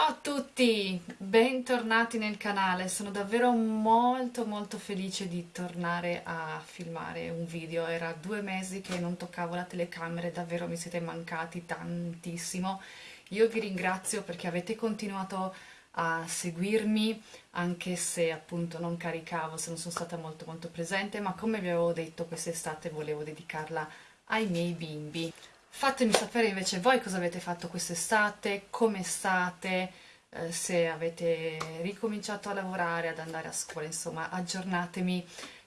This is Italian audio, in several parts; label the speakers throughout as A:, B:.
A: Ciao a tutti, bentornati nel canale, sono davvero molto molto felice di tornare a filmare un video, era due mesi che non toccavo la telecamera e davvero mi siete mancati tantissimo. Io vi ringrazio perché avete continuato a seguirmi anche se appunto non caricavo, se non sono stata molto molto presente, ma come vi avevo detto quest'estate volevo dedicarla ai miei bimbi. Fatemi sapere invece voi cosa avete fatto quest'estate, come state, eh, se avete ricominciato a lavorare, ad andare a scuola, insomma aggiornatemi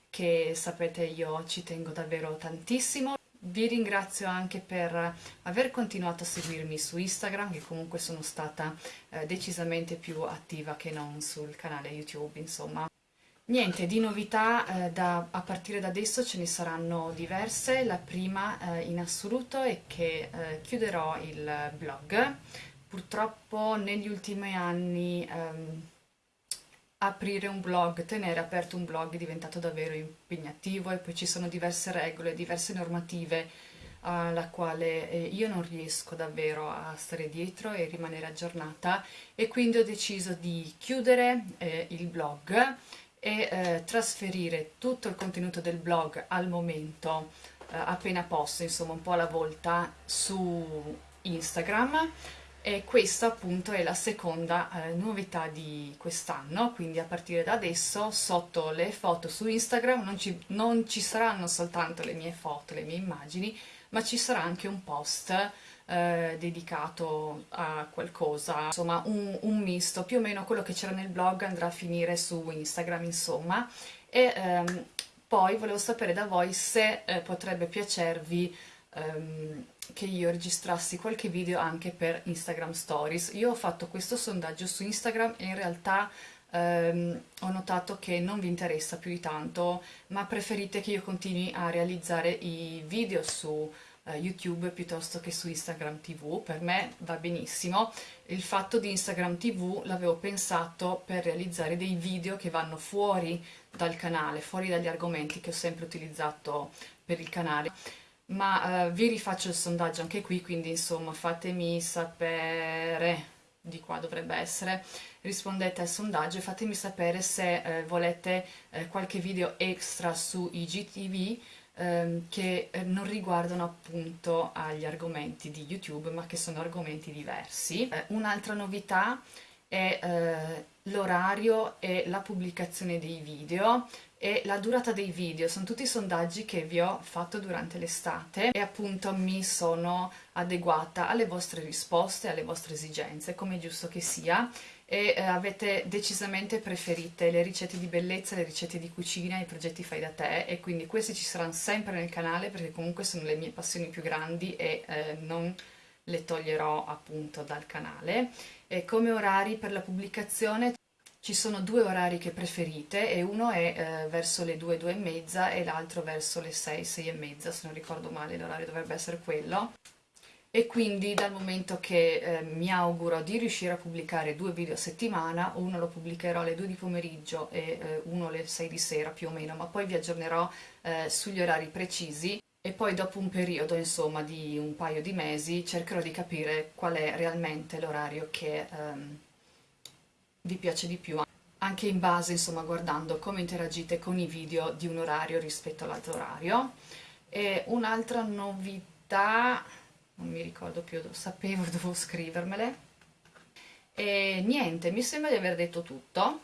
A: che sapete io ci tengo davvero tantissimo. Vi ringrazio anche per aver continuato a seguirmi su Instagram, che comunque sono stata eh, decisamente più attiva che non sul canale YouTube, insomma. Niente, di novità eh, da, a partire da adesso ce ne saranno diverse, la prima eh, in assoluto è che eh, chiuderò il blog, purtroppo negli ultimi anni ehm, aprire un blog, tenere aperto un blog è diventato davvero impegnativo e poi ci sono diverse regole, diverse normative alla quale eh, io non riesco davvero a stare dietro e rimanere aggiornata. E quindi ho deciso di chiudere eh, il blog e eh, trasferire tutto il contenuto del blog al momento eh, appena posso, insomma un po' alla volta su Instagram. E questa appunto è la seconda eh, novità di quest'anno, quindi a partire da adesso sotto le foto su Instagram non ci, non ci saranno soltanto le mie foto, le mie immagini, ma ci sarà anche un post eh, dedicato a qualcosa, insomma un, un, misto, più o meno quello che c'era nel blog andrà a finire su Instagram insomma e ehm, poi volevo sapere da voi se eh, potrebbe piacervi ehm, che io registrassi qualche video anche per Instagram Stories. Io ho fatto questo sondaggio su Instagram e in realtà ehm, ho notato che non vi interessa più di tanto, ma preferite che io continui a realizzare i video su uh, YouTube piuttosto che su Instagram TV, per me va benissimo. Il fatto di Instagram TV l'avevo pensato per realizzare dei video che vanno fuori dal canale, fuori dagli argomenti che ho sempre utilizzato per il canale ma uh, vi rifaccio il sondaggio anche qui, quindi insomma fatemi sapere, di qua dovrebbe essere, rispondete al sondaggio e fatemi sapere se eh, volete eh, qualche video extra su IGTV ehm, che eh, non riguardano appunto agli argomenti di YouTube ma che sono argomenti diversi. Eh, Un'altra novità è eh, l'orario e la pubblicazione dei video e la durata dei video, sono tutti sondaggi che vi ho fatto durante l'estate e appunto mi sono adeguata alle vostre risposte, alle vostre esigenze, come è giusto che sia e eh, avete decisamente preferite le ricette di bellezza, le ricette di cucina, i progetti fai da te e quindi questi ci saranno sempre nel canale perché comunque sono le mie passioni più grandi e eh, non le toglierò appunto dal canale. E come orari per la pubblicazione ci sono due orari che preferite e uno è eh, verso le 2, 2 e mezza e l'altro verso le 6, 6 e mezza, se non ricordo male l'orario dovrebbe essere quello e quindi dal momento che eh, mi auguro di riuscire a pubblicare due video a settimana, uno lo pubblicherò alle 2 di pomeriggio e eh, uno alle 6 di sera più o meno, ma poi vi aggiornerò eh, sugli orari precisi. E poi dopo un periodo insomma di un paio di mesi cercherò di capire qual è realmente l'orario che ehm, vi piace di più anche in base insomma guardando come interagite con i video di un orario rispetto all'altro orario. E un'altra novità non mi ricordo più, sapevo, dovevo scrivermele. E niente, mi sembra di aver detto tutto.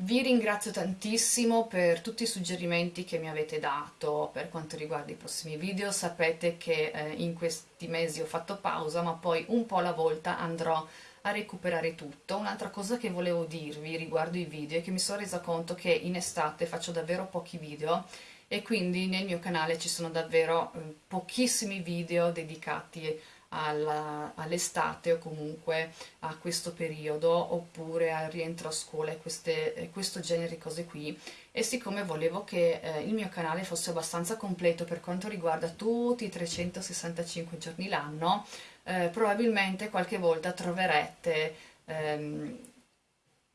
A: Vi ringrazio tantissimo per tutti i suggerimenti che mi avete dato per quanto riguarda i prossimi video. Sapete che eh, in questi mesi ho fatto pausa, ma poi un po' alla volta andrò a recuperare tutto. Un'altra cosa che volevo dirvi riguardo i video è che mi sono resa conto che in estate faccio davvero pochi video e quindi nel mio canale ci sono davvero eh, pochissimi video dedicati all'estate o comunque a questo periodo oppure al rientro a scuola e queste, questo genere di cose qui. E siccome volevo che eh, il mio canale fosse abbastanza completo per quanto riguarda tutti i 365 giorni l'anno eh, probabilmente qualche volta troverete ehm,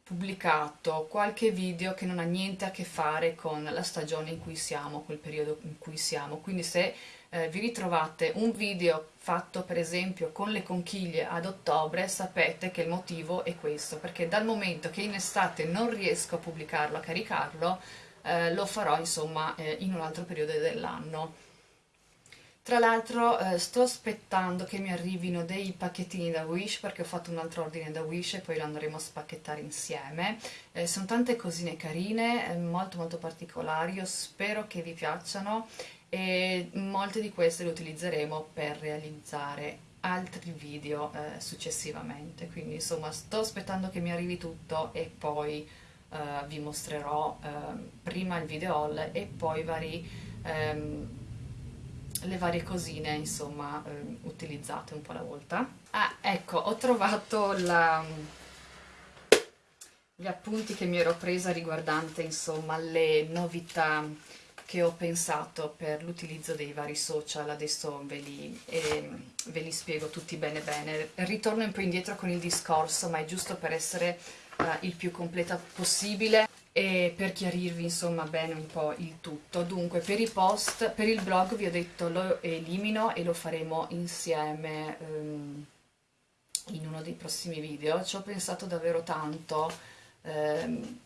A: pubblicato qualche video che non ha niente a che fare con la stagione in cui siamo, quel periodo in cui siamo, quindi se eh, vi ritrovate un video fatto per esempio con le conchiglie ad ottobre, sapete che il motivo è questo, perché dal momento che in estate non riesco a pubblicarlo, a caricarlo, eh, lo farò insomma eh, in un altro periodo dell'anno. Tra l'altro eh, sto aspettando che mi arrivino dei pacchettini da Wish perché ho fatto un altro ordine da Wish e poi lo andremo a spacchettare insieme. Eh, sono tante cosine carine, eh, molto molto particolari, io spero che vi piacciono e molte di queste le utilizzeremo per realizzare altri video eh, successivamente. Quindi insomma sto aspettando che mi arrivi tutto e poi eh, vi mostrerò ehm, prima il video haul e poi vari... Ehm, le varie cosine insomma eh, utilizzate un po' alla volta ah ecco ho trovato la, gli appunti che mi ero presa riguardante insomma le novità che ho pensato per l'utilizzo dei vari social, adesso ve li, eh, ve li, spiego tutti bene bene. Ritorno un po' indietro con il discorso, ma è giusto per essere uh, il più completa possibile e per chiarirvi insomma bene un po' il tutto dunque per i post, per il blog vi ho detto lo elimino e lo faremo insieme um, in uno dei prossimi video ci ho pensato davvero tanto um,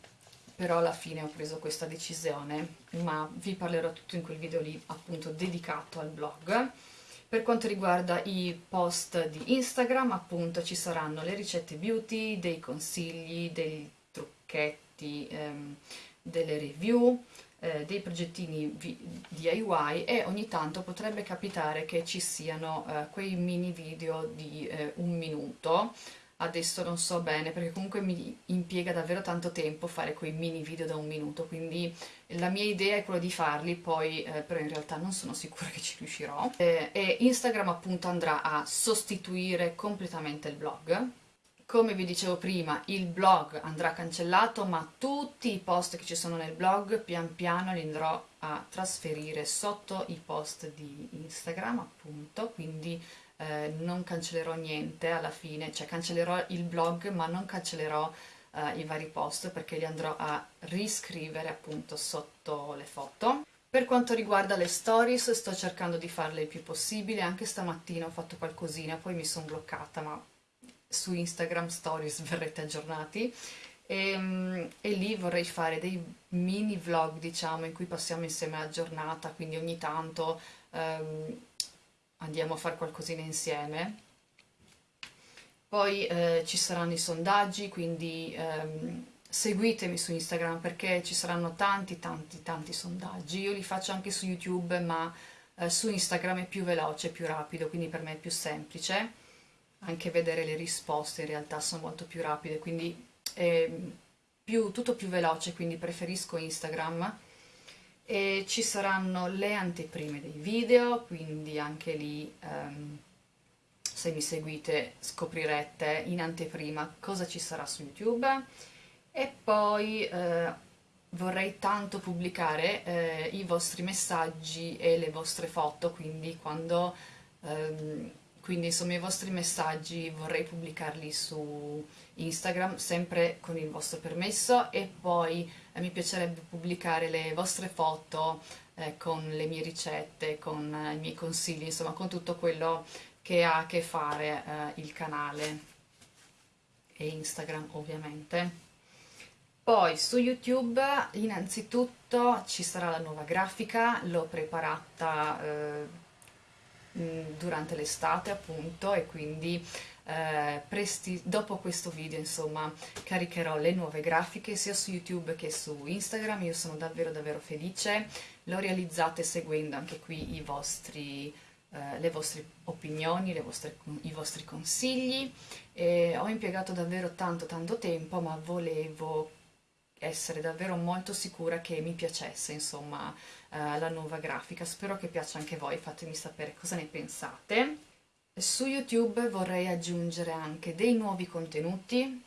A: però alla fine ho preso questa decisione ma vi parlerò tutto in quel video lì appunto dedicato al blog. Per quanto riguarda i post di Instagram appunto ci saranno le ricette beauty, dei consigli, dei trucchetti ehm, delle review, eh, dei progettini DIY e ogni tanto potrebbe capitare che ci siano eh, quei mini video di eh, un minuto adesso non so bene perché comunque mi impiega davvero tanto tempo fare quei mini video da un minuto quindi la mia idea è quella di farli poi eh, però in realtà non sono sicura che ci riuscirò. Eh, e Instagram appunto andrà a sostituire completamente il blog. Come vi dicevo prima, il blog andrà cancellato, ma tutti i post che ci sono nel blog pian piano li andrò a trasferire sotto i post di Instagram, appunto, quindi eh, non cancellerò niente alla fine, cioè cancellerò il blog ma non cancellerò eh, i vari post perché li andrò a riscrivere appunto sotto le foto. Per quanto riguarda le stories sto cercando di farle il più possibile, anche stamattina ho fatto qualcosina, poi mi sono bloccata ma su Instagram Stories verrete aggiornati e, ehm, e, lì vorrei fare dei mini vlog diciamo in cui passiamo insieme la giornata quindi ogni tanto um, andiamo a fare qualcosina insieme. Poi eh, ci saranno i sondaggi quindi um, seguitemi su Instagram perché ci saranno tanti tanti tanti sondaggi. Io li faccio anche su YouTube ma eh, su Instagram è più veloce, più rapido quindi per me è più semplice. Anche vedere le risposte in realtà sono molto più rapide, quindi è più, tutto più veloce, quindi preferisco Instagram. E ci saranno le anteprime dei video, quindi anche lì um, se mi seguite scoprirete in anteprima cosa ci sarà su YouTube. E poi eh, vorrei tanto pubblicare eh, i vostri messaggi e le vostre foto, quindi quando... Um, quindi insomma i vostri messaggi vorrei pubblicarli su Instagram sempre con il vostro permesso e poi eh, mi piacerebbe pubblicare le vostre foto eh, con le mie ricette, con eh, i miei consigli, insomma con tutto quello che ha a che fare eh, il canale e Instagram ovviamente. Poi su YouTube innanzitutto ci sarà la nuova grafica, l'ho preparata eh, durante l'estate appunto e quindi eh, presti, dopo questo video insomma caricherò le nuove grafiche sia su YouTube che su Instagram, io sono davvero davvero felice, lo realizzate seguendo anche qui i vostri, eh, le vostre opinioni, le vostre, i vostri consigli, e ho impiegato davvero tanto tanto tempo ma volevo essere davvero molto sicura che mi piacesse insomma eh, la nuova grafica. Spero che piaccia anche voi fatemi sapere cosa ne pensate. Su youtube vorrei aggiungere anche dei nuovi contenuti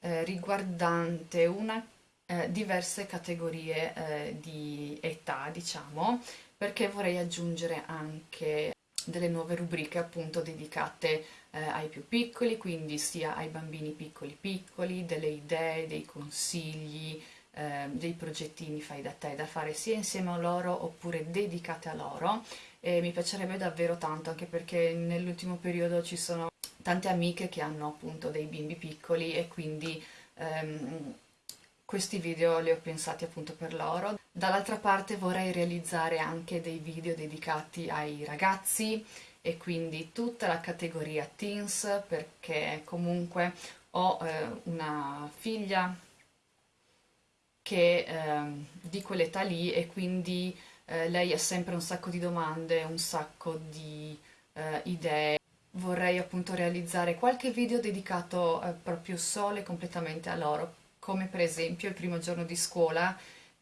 A: eh, riguardante una, eh, diverse categorie eh, di età diciamo perché vorrei aggiungere anche delle nuove rubriche appunto dedicate eh, ai più piccoli, quindi sia ai bambini piccoli piccoli, delle idee, dei consigli, eh, dei progettini fai da te da fare sia insieme a loro oppure dedicate a loro e mi piacerebbe davvero tanto anche perché nell'ultimo periodo ci sono tante amiche che hanno appunto dei bimbi piccoli e quindi ehm, questi video li ho pensati appunto per loro. Dall'altra parte vorrei realizzare anche dei video dedicati ai ragazzi e quindi tutta la categoria teens perché comunque ho eh, una figlia che eh, di quell'età lì e quindi eh, lei ha sempre un sacco di domande, un sacco di eh, idee. Vorrei appunto realizzare qualche video dedicato eh, proprio solo e completamente a loro, come per esempio il primo giorno di scuola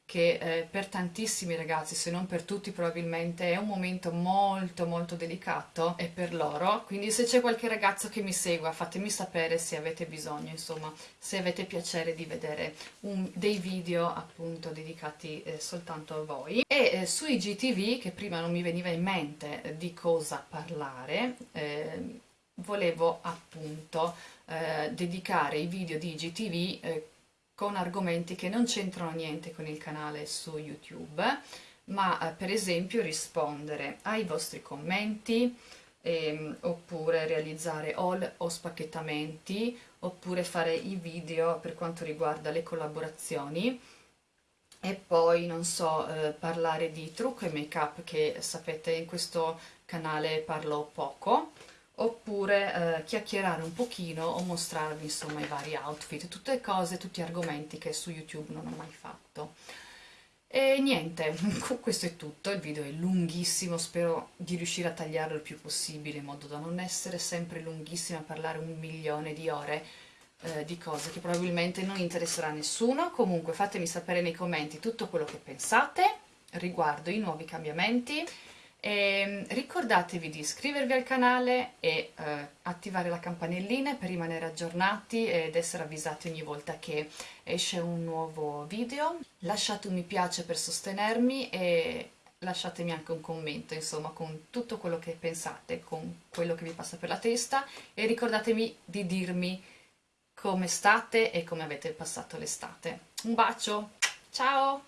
A: che eh, per tantissimi ragazzi, se non per tutti probabilmente, è un momento molto molto delicato e per loro, quindi se c'è qualche ragazzo che mi segua fatemi sapere se avete bisogno, insomma, se avete piacere di vedere un, dei video appunto dedicati eh, soltanto a voi. E eh, sui GTV, che prima non mi veniva in mente eh, di cosa parlare, eh, volevo appunto eh, dedicare i video di GTV con argomenti che non c'entrano niente con il canale su YouTube, ma eh, per esempio rispondere ai vostri commenti, ehm, oppure realizzare haul o spacchettamenti, oppure fare i video per quanto riguarda le collaborazioni, e poi, non so, eh, parlare di trucco e make up che sapete in questo canale parlo poco, oppure eh, chiacchierare un pochino o mostrarvi insomma i vari outfit, tutte cose, tutti argomenti che su YouTube non ho mai fatto. E niente, questo è tutto, il video è lunghissimo, spero di riuscire a tagliarlo il più possibile in modo da non essere sempre lunghissimo a parlare un milione di ore eh, di cose che probabilmente non interesserà a nessuno, comunque fatemi sapere nei commenti tutto quello che pensate riguardo i nuovi cambiamenti e ehm, ricordatevi di iscrivervi al canale e eh, attivare la campanellina per rimanere aggiornati ed essere avvisati ogni volta che esce un nuovo video. Lasciate un mi piace per sostenermi e lasciatemi anche un commento, insomma, con tutto quello che pensate, con quello che vi passa per la testa e ricordatevi di dirmi come state e come avete passato l'estate. Un bacio, ciao!